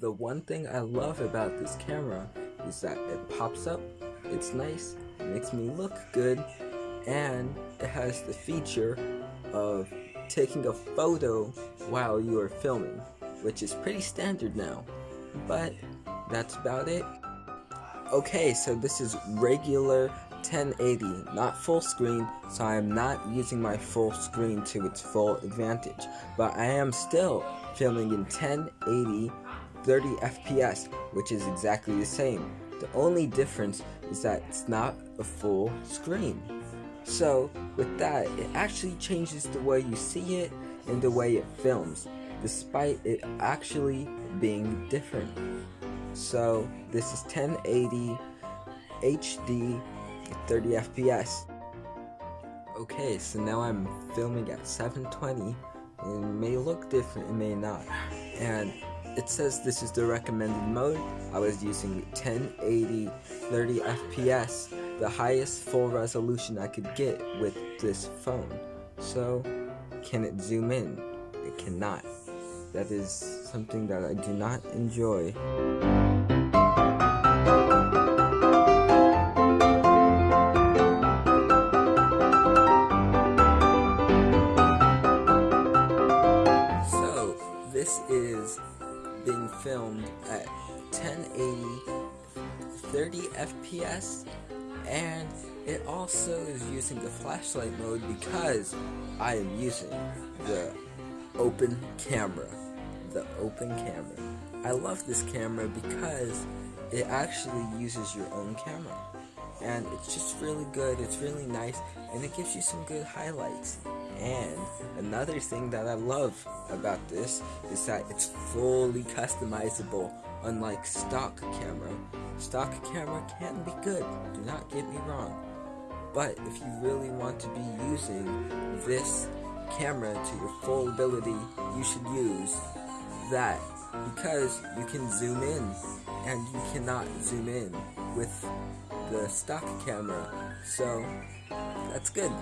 the one thing I love about this camera is that it pops up, it's nice, it makes me look good, and it has the feature of taking a photo while you are filming, which is pretty standard now. But that's about it. Okay, so this is regular 1080, not full screen, so I am not using my full screen to its full advantage, but I am still filming in 1080 30 FPS, which is exactly the same. The only difference is that it's not a full screen. So, with that, it actually changes the way you see it and the way it films, despite it actually being different. So, this is 1080 HD 30 FPS. Okay, so now I'm filming at 720. It may look different, it may not. And it says this is the recommended mode. I was using 1080 30 FPS, the highest full resolution I could get with this phone. So, can it zoom in? It cannot. That is something that I do not enjoy. So, this is being filmed at 1080 30 FPS and it also is using the flashlight mode because I am using the open camera the open camera. I love this camera because it actually uses your own camera and it's just really good it's really nice and it gives you some good highlights and another thing that I love about this is that it's fully customizable unlike stock camera. Stock camera can be good, do not get me wrong. But if you really want to be using this camera to your full ability, you should use that because you can zoom in and you cannot zoom in with the stock camera. So that's good.